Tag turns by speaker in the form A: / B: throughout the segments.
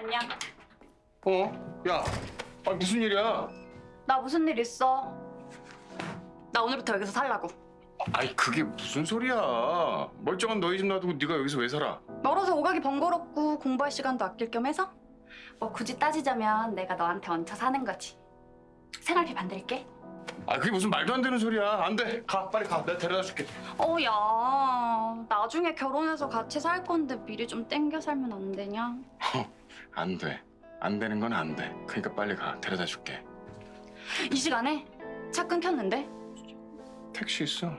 A: 안녕.
B: 어? 야, 아, 무슨 일이야?
A: 나 무슨 일 있어? 나 오늘부터 여기서 살라고.
B: 아이 그게 무슨 소리야? 멀쩡한 너희 집 놔두고 네가 여기서 왜 살아?
A: 멀어서 오가기 번거롭고 공부할 시간도 아낄 겸 해서 뭐 굳이 따지자면 내가 너한테 얹혀 사는 거지. 생활비 반드릴게.
B: 아 그게 무슨 말도 안 되는 소리야? 안 돼. 가 빨리 가. 내가 데려다 줄게.
A: 어, 야. 나중에 결혼해서 같이 살 건데 미리 좀 땡겨 살면 안 되냐?
B: 안 돼. 안 되는 건 안 돼. 그러니까 빨리 가. 데려다 줄게.
A: 이 시간에 차 끊겼는데?
B: 택시 있어.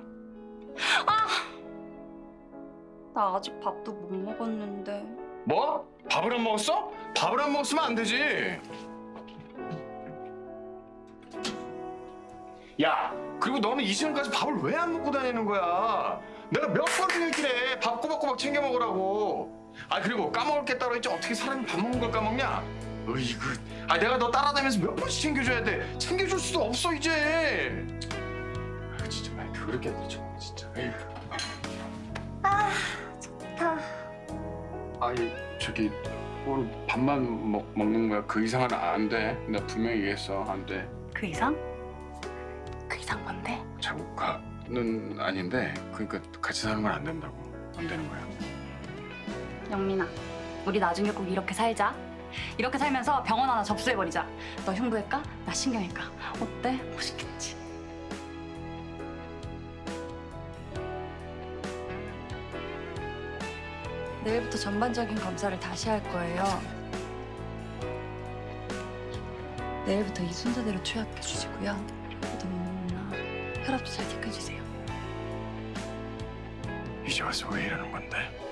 A: 나 아직 밥도 못 먹었는데.
B: 뭐? 밥을 안 먹었어? 밥을 안 먹었으면 안 되지. 야, 그리고 너는 이 시간까지 밥을 왜 안 먹고 다니는 거야? 내가 몇 번을 얘기해. 밥 꼬박꼬박 챙겨 먹으라고. 아 그리고 까먹을 게 따로 있지 어떻게 사람이 밥 먹는 걸 까먹냐? 으이그. 아 내가 너 따라다니면서 몇 번씩 챙겨줘야 돼. 챙겨줄 수도 없어 이제. 아 진짜 말 그렇게 안 되죠 진짜. 에휴.
A: 다.
B: 아니 저기 오늘 밥만 먹, 먹는 거야 그 이상은 안 돼. 나 분명히 얘기했어 안 돼.
A: 그 이상? 그 이상 뭔데?
B: 자국가는 아닌데 그러니까 같이 사는 건 안 된다고 안 되는 거야.
A: 영민아, 우리 나중에 꼭 이렇게 살자. 이렇게 살면서 병원 하나 접수해버리자. 너 흉부외과, 나 신경외과. 어때? 멋있겠지? 내일부터 전반적인 검사를 다시 할 거예요. 내일부터 이 순서대로 투약해 주시고요. 너무나 혈압도 잘 체크해 주세요.
B: 이제 와서 왜 이러는 건데?